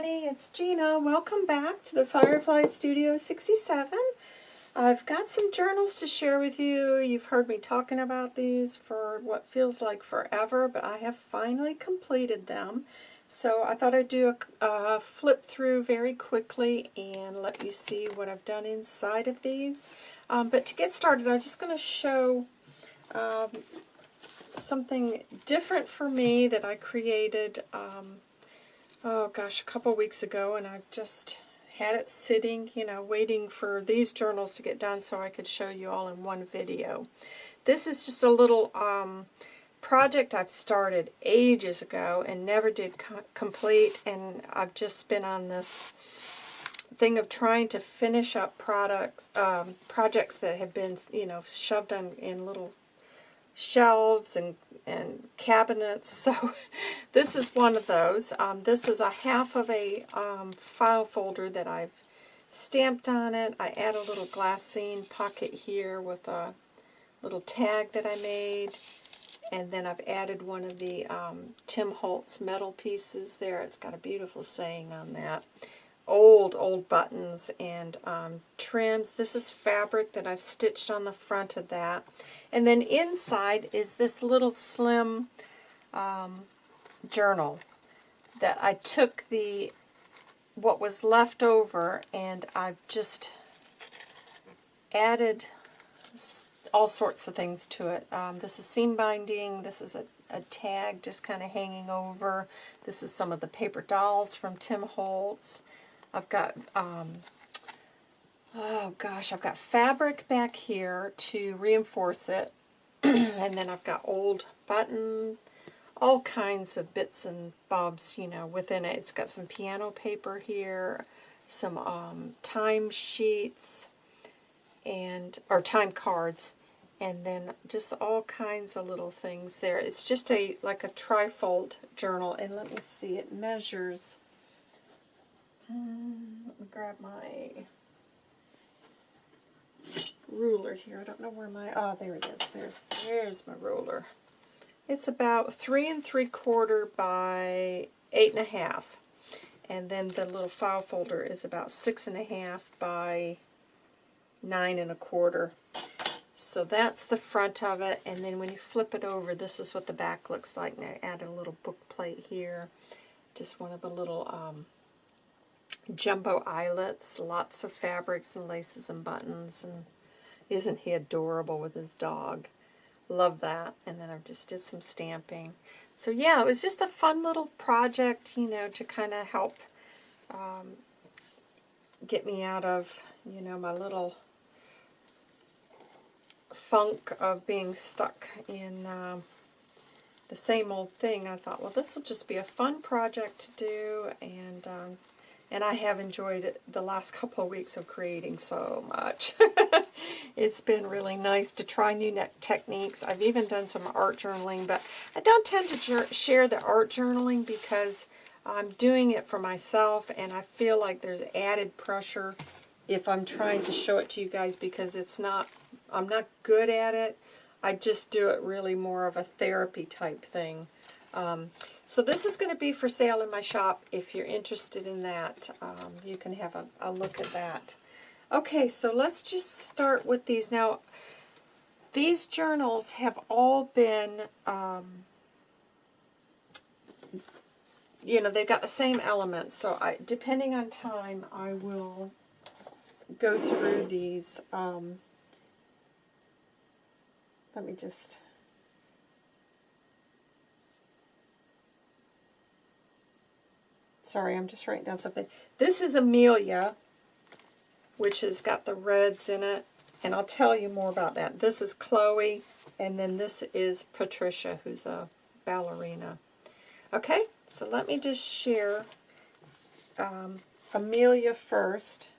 everybody, it's Gina. Welcome back to the Firefly Studio 67. I've got some journals to share with you. You've heard me talking about these for what feels like forever, but I have finally completed them. So I thought I'd do a, a flip through very quickly and let you see what I've done inside of these. Um, but to get started, I'm just going to show um, something different for me that I created um, oh gosh, a couple weeks ago, and I've just had it sitting, you know, waiting for these journals to get done so I could show you all in one video. This is just a little um, project I've started ages ago and never did co complete, and I've just been on this thing of trying to finish up products, um, projects that have been, you know, shoved in little shelves and, and cabinets. So this is one of those. Um, this is a half of a um, file folder that I've stamped on it. I add a little glassine pocket here with a little tag that I made. And then I've added one of the um, Tim Holtz metal pieces there. It's got a beautiful saying on that old, old buttons and um, trims. This is fabric that I've stitched on the front of that. And then inside is this little slim um, journal that I took the what was left over and I've just added all sorts of things to it. Um, this is seam binding. This is a, a tag just kind of hanging over. This is some of the paper dolls from Tim Holtz. I've got, um, oh gosh, I've got fabric back here to reinforce it. and then I've got old button, all kinds of bits and bobs, you know, within it. It's got some piano paper here, some um, time sheets, and or time cards, and then just all kinds of little things there. It's just a like a trifold journal, and let me see, it measures let me grab my ruler here. I don't know where my, oh, there it is. There's, there's my ruler. It's about three and three quarter by eight and a half. And then the little file folder is about six and a half by nine and a quarter. So that's the front of it, and then when you flip it over, this is what the back looks like. Now add a little book plate here, just one of the little um, jumbo eyelets, lots of fabrics and laces and buttons, and isn't he adorable with his dog? Love that. And then I just did some stamping. So yeah, it was just a fun little project, you know, to kind of help um, get me out of, you know, my little funk of being stuck in uh, the same old thing. I thought, well, this will just be a fun project to do, and um, and I have enjoyed the last couple of weeks of creating so much. it's been really nice to try new techniques. I've even done some art journaling, but I don't tend to share the art journaling because I'm doing it for myself, and I feel like there's added pressure if I'm trying to show it to you guys because it's not, I'm not good at it. I just do it really more of a therapy type thing. Um, so this is going to be for sale in my shop. If you're interested in that, um, you can have a, a look at that. Okay, so let's just start with these. Now, these journals have all been, um, you know, they've got the same elements. So I, depending on time, I will go through these. Um, let me just Sorry, I'm just writing down something. This is Amelia, which has got the reds in it, and I'll tell you more about that. This is Chloe, and then this is Patricia, who's a ballerina. Okay, so let me just share um, Amelia first.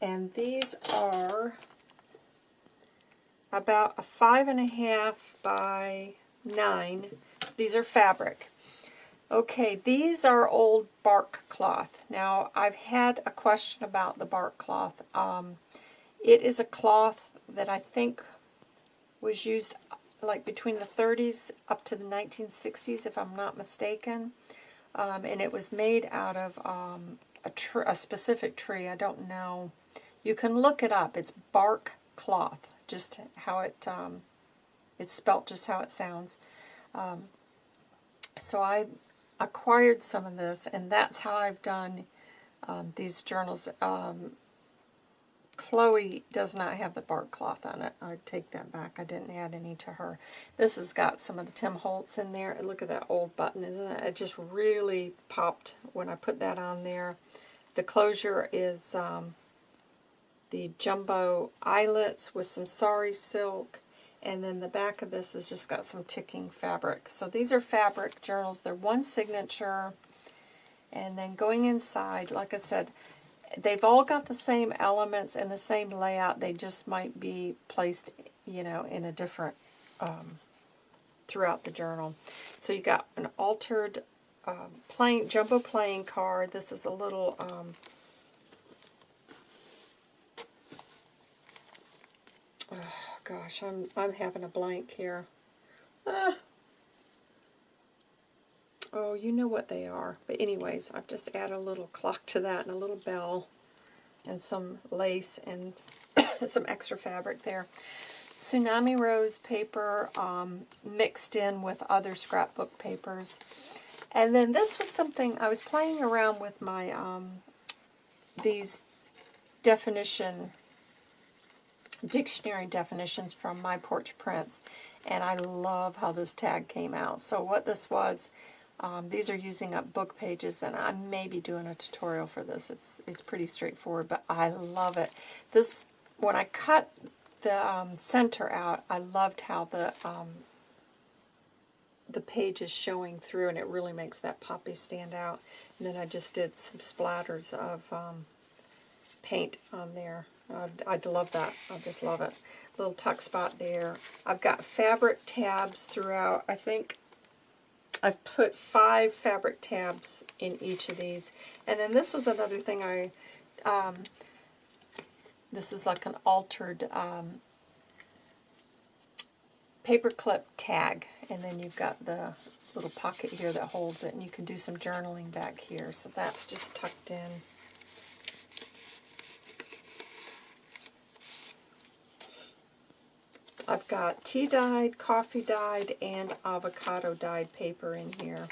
And these are about a five and a half by nine these are fabric. Okay, these are old bark cloth. Now, I've had a question about the bark cloth. Um, it is a cloth that I think was used like between the 30s up to the 1960s, if I'm not mistaken. Um, and it was made out of um, a, a specific tree. I don't know. You can look it up. It's bark cloth, just how it um, it's spelt just how it sounds. Um, so I acquired some of this, and that's how I've done um, these journals. Um, Chloe does not have the bark cloth on it. I take that back. I didn't add any to her. This has got some of the Tim Holtz in there. Look at that old button, isn't it? It just really popped when I put that on there. The closure is um, the jumbo eyelets with some sari silk. And then the back of this has just got some ticking fabric. So these are fabric journals. They're one signature. And then going inside, like I said, they've all got the same elements and the same layout. They just might be placed, you know, in a different, um, throughout the journal. So you got an altered um, playing, jumbo playing card. This is a little, um, oh gosh, I'm, I'm having a blank here. Ah. Oh, you know what they are. But anyways, I've just added a little clock to that and a little bell and some lace and some extra fabric there. Tsunami Rose paper um, mixed in with other scrapbook papers. And then this was something, I was playing around with my, um, these definition, dictionary definitions from My Porch Prints. And I love how this tag came out. So what this was, um, these are using up book pages, and I may be doing a tutorial for this. It's it's pretty straightforward, but I love it. This when I cut the um, center out, I loved how the um, the page is showing through, and it really makes that poppy stand out. And then I just did some splatters of um, paint on there. I love that. I just love it. Little tuck spot there. I've got fabric tabs throughout. I think I've put five fabric tabs in each of these. And then this was another thing I, um, this is like an altered um, paper clip tag. And then you've got the little pocket here that holds it. And you can do some journaling back here. So that's just tucked in. I've got tea dyed, coffee dyed, and avocado dyed paper in here.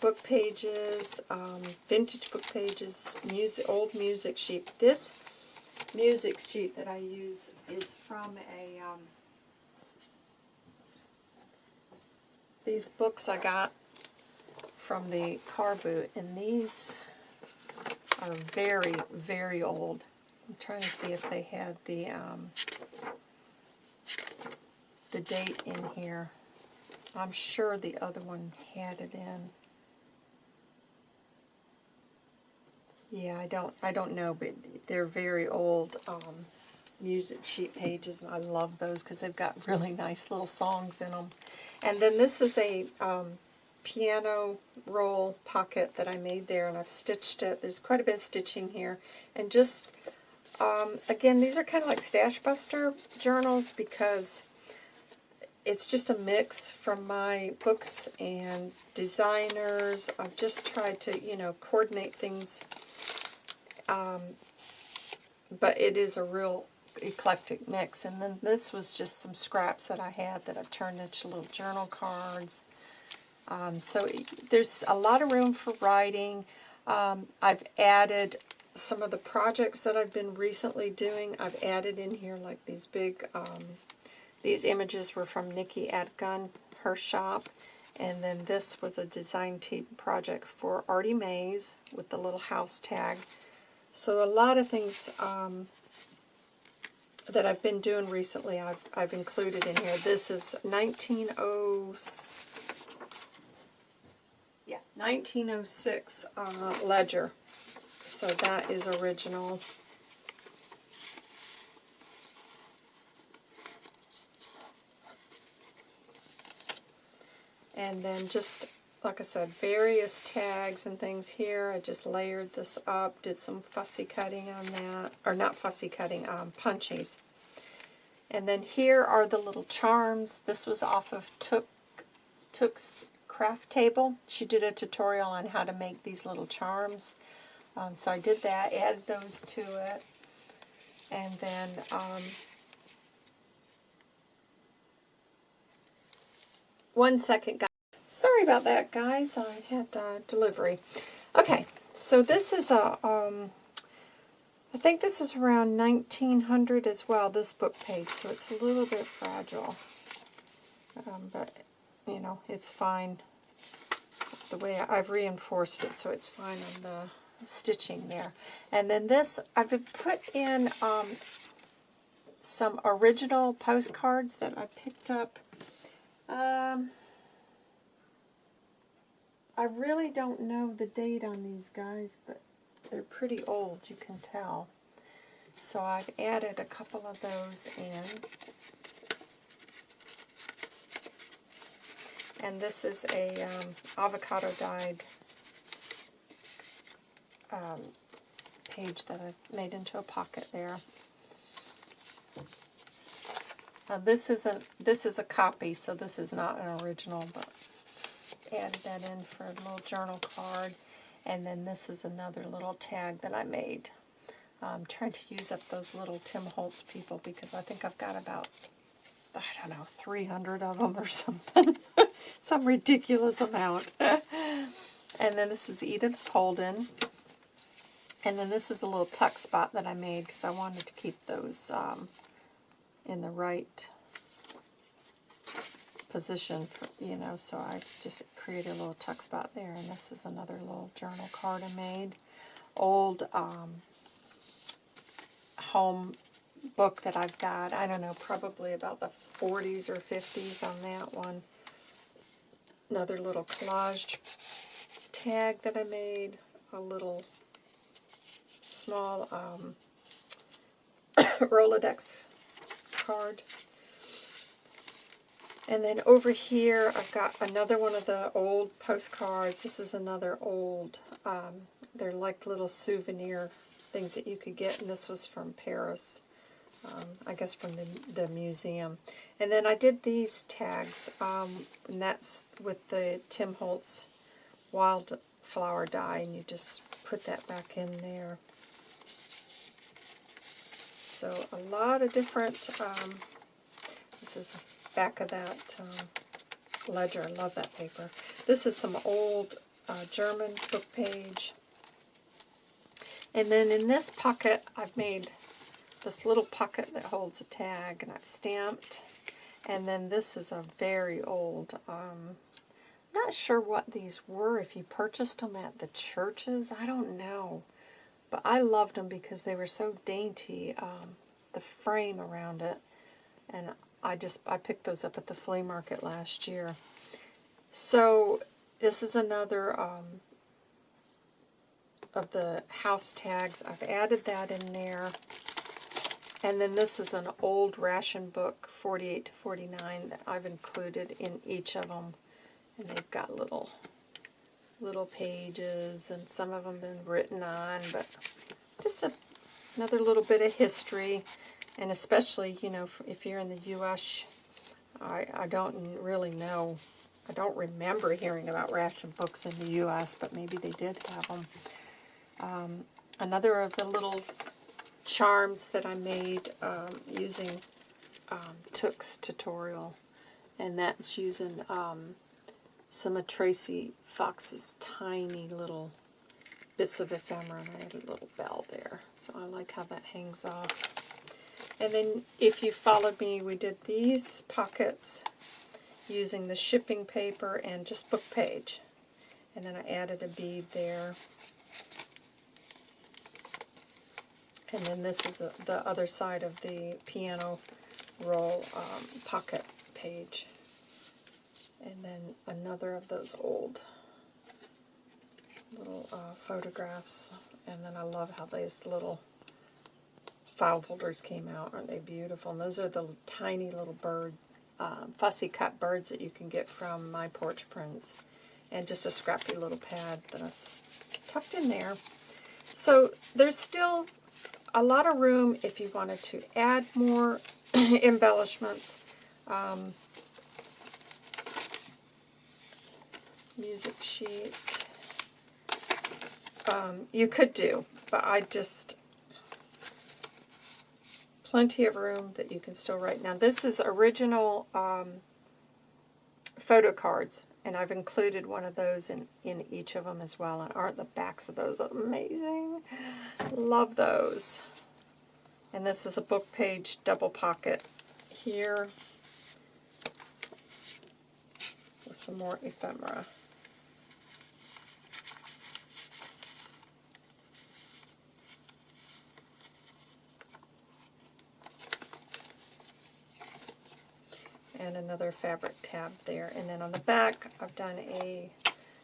Book pages, um, vintage book pages, music, old music sheet. This music sheet that I use is from a, um, these books I got from the car boot, and these are very, very old. I'm trying to see if they had the, um, the date in here. I'm sure the other one had it in. Yeah, I don't I don't know, but they're very old um, music sheet pages, and I love those because they've got really nice little songs in them. And then this is a um, piano roll pocket that I made there, and I've stitched it. There's quite a bit of stitching here. And just, um, again, these are kind of like Stash Buster journals because it's just a mix from my books and designers. I've just tried to, you know, coordinate things. Um, but it is a real eclectic mix. And then this was just some scraps that I had that I've turned into little journal cards. Um, so there's a lot of room for writing. Um, I've added some of the projects that I've been recently doing. I've added in here like these big um, these images were from Nikki Atgun, her shop. And then this was a design team project for Artie Mays with the little house tag. So a lot of things um, that I've been doing recently I've, I've included in here. This is 1906, yeah, 1906 uh, ledger. So that is original. And then just, like I said, various tags and things here. I just layered this up, did some fussy cutting on that. Or not fussy cutting, um, punchies. And then here are the little charms. This was off of Took Took's craft table. She did a tutorial on how to make these little charms. Um, so I did that, added those to it. And then um, one second, guys. Sorry about that, guys. I had uh, delivery. Okay, so this is a, um, I think this is around 1900 as well, this book page, so it's a little bit fragile. Um, but, you know, it's fine the way I've reinforced it, so it's fine on the stitching there. And then this, I've put in um, some original postcards that I picked up. Um, I really don't know the date on these guys, but they're pretty old, you can tell. So I've added a couple of those in. And this is a um, avocado dyed um, page that I've made into a pocket there. Now this isn't this is a copy, so this is not an original, but just added that in for a little journal card. And then this is another little tag that I made. I'm trying to use up those little Tim Holtz people because I think I've got about, I don't know, 300 of them or something. Some ridiculous amount. and then this is Edith Holden. And then this is a little tuck spot that I made because I wanted to keep those um, in the right position, for, you know, so I just created a little tuck spot there. And this is another little journal card I made. Old um, home book that I've got. I don't know, probably about the 40s or 50s on that one. Another little collage tag that I made. A little small um, Rolodex card. And then over here, I've got another one of the old postcards. This is another old, um, they're like little souvenir things that you could get, and this was from Paris. Um, I guess from the, the museum. And then I did these tags, um, and that's with the Tim Holtz wildflower die, and you just put that back in there. So a lot of different, um, this is back of that um, ledger. I love that paper. This is some old uh, German book page. And then in this pocket, I've made this little pocket that holds a tag, and I've stamped. And then this is a very old, um, not sure what these were, if you purchased them at the churches, I don't know. But I loved them because they were so dainty, um, the frame around it. And I just I picked those up at the flea market last year. So this is another um, of the house tags. I've added that in there. And then this is an old ration book, 48 to 49, that I've included in each of them. And they've got little little pages, and some of them been written on, but just a, another little bit of history. And especially, you know, if you're in the U.S., I, I don't really know. I don't remember hearing about ration books in the U.S., but maybe they did have them. Um, another of the little charms that I made um, using um, Took's tutorial, and that's using um, some of Tracy Fox's tiny little bits of ephemera, and I had a little bell there. So I like how that hangs off. And then if you followed me, we did these pockets using the shipping paper and just book page. And then I added a bead there. And then this is the, the other side of the piano roll um, pocket page. And then another of those old little uh, photographs. And then I love how these little file folders came out. Aren't they beautiful? And those are the tiny little bird, um, fussy cut birds that you can get from My Porch Prints. And just a scrappy little pad that I tucked in there. So there's still a lot of room if you wanted to add more embellishments. Um, music sheet. Um, you could do, but I just, plenty of room that you can still write. Now this is original um, photo cards, and I've included one of those in, in each of them as well. And aren't the backs of those amazing? Love those. And this is a book page double pocket here with some more ephemera. And another fabric tab there. And then on the back, I've done a,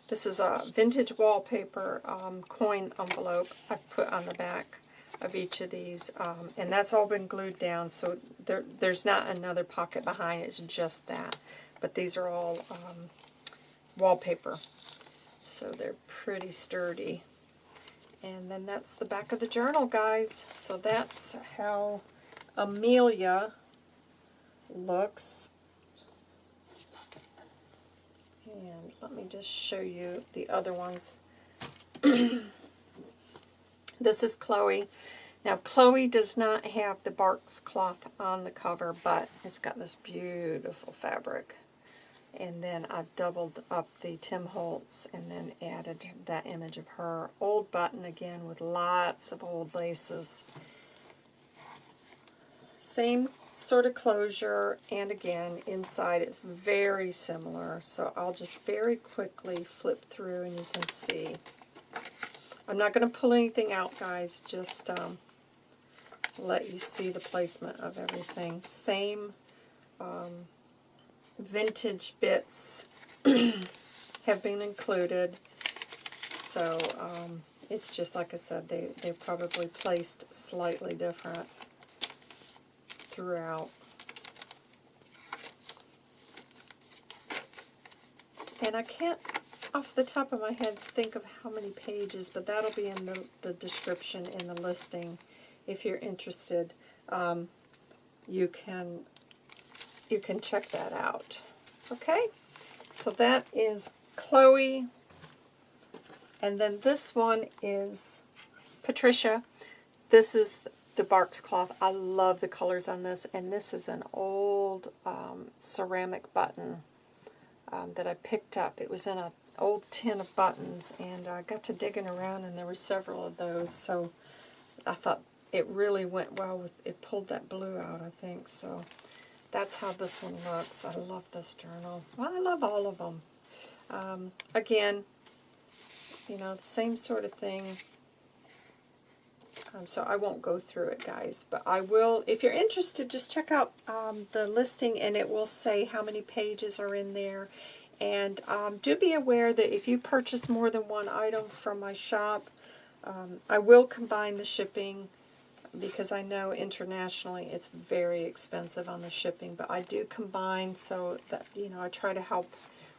this is a vintage wallpaper um, coin envelope I've put on the back of each of these. Um, and that's all been glued down, so there, there's not another pocket behind, it's just that. But these are all um, wallpaper, so they're pretty sturdy. And then that's the back of the journal, guys. So that's how Amelia looks and let me just show you the other ones. this is Chloe. Now, Chloe does not have the Barks cloth on the cover, but it's got this beautiful fabric. And then I've doubled up the Tim Holtz and then added that image of her. Old button again with lots of old laces. Same sort of closure, and again, inside it's very similar. So I'll just very quickly flip through and you can see. I'm not going to pull anything out, guys, just um, let you see the placement of everything. Same um, vintage bits have been included. So um, it's just like I said, they, they probably placed slightly different throughout. And I can't, off the top of my head, think of how many pages, but that'll be in the, the description in the listing if you're interested. Um, you can you can check that out. Okay, so that is Chloe, and then this one is Patricia. This is the Barks cloth. I love the colors on this, and this is an old um, ceramic button um, that I picked up. It was in an old tin of buttons, and I got to digging around, and there were several of those, so I thought it really went well with, it pulled that blue out, I think, so that's how this one looks. I love this journal. Well, I love all of them. Um, again, you know, same sort of thing. Um, so I won't go through it, guys. But I will, if you're interested, just check out um, the listing and it will say how many pages are in there. And um, do be aware that if you purchase more than one item from my shop, um, I will combine the shipping because I know internationally it's very expensive on the shipping. But I do combine so that, you know, I try to help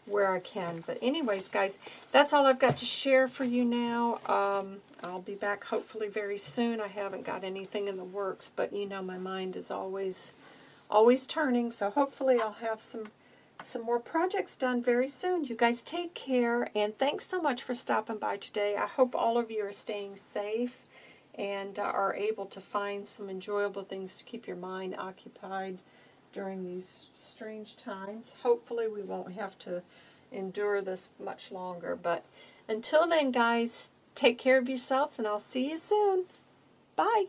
where I can. But anyways, guys, that's all I've got to share for you now. Um, I'll be back hopefully very soon. I haven't got anything in the works, but you know my mind is always always turning, so hopefully I'll have some some more projects done very soon. You guys take care, and thanks so much for stopping by today. I hope all of you are staying safe and uh, are able to find some enjoyable things to keep your mind occupied during these strange times. Hopefully we won't have to endure this much longer. But until then, guys, take care of yourselves, and I'll see you soon. Bye.